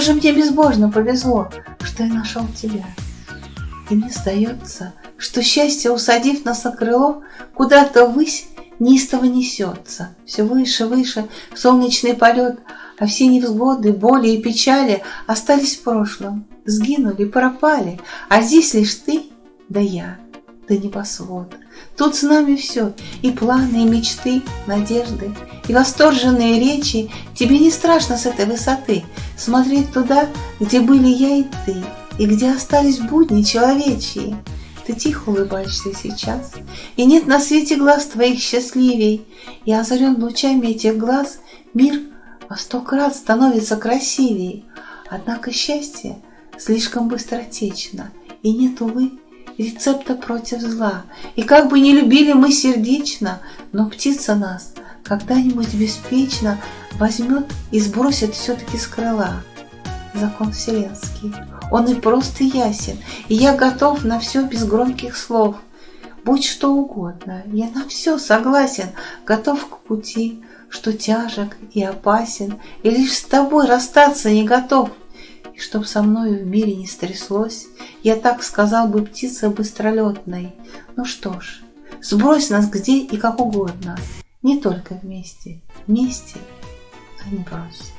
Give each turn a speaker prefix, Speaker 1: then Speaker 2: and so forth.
Speaker 1: же мне безбожно повезло, что я нашел тебя. И мне сдается, что счастье, усадив нас на крыло, куда-то ввысь неистово несется, все выше, выше, солнечный полет, а все невзгоды, боли и печали остались в прошлом, сгинули, пропали, а здесь лишь ты да я, да небосвод. Тут с нами все, и планы, и мечты, надежды, и восторженные речи. Тебе не страшно с этой высоты смотреть туда, где были я и ты, и где остались будни человечьи. Ты тихо улыбаешься сейчас, и нет на свете глаз твоих счастливей, и озарен лучами этих глаз мир во сто крат становится красивей. Однако счастье слишком быстротечно, и нет, увы, рецепта против зла. И как бы не любили мы сердечно, но птица нас когда-нибудь беспечно возьмет и сбросит все-таки с крыла. Закон вселенский, он и просто ясен, и я готов на все без громких слов. Будь что угодно, я на все согласен, готов к пути, что тяжек и опасен, и лишь с тобой расстаться не готов. И чтоб со мною в мире не стряслось, Я так сказал бы птице быстролетной. Ну что ж, сбрось нас где и как угодно, Не только вместе, вместе, а не брось.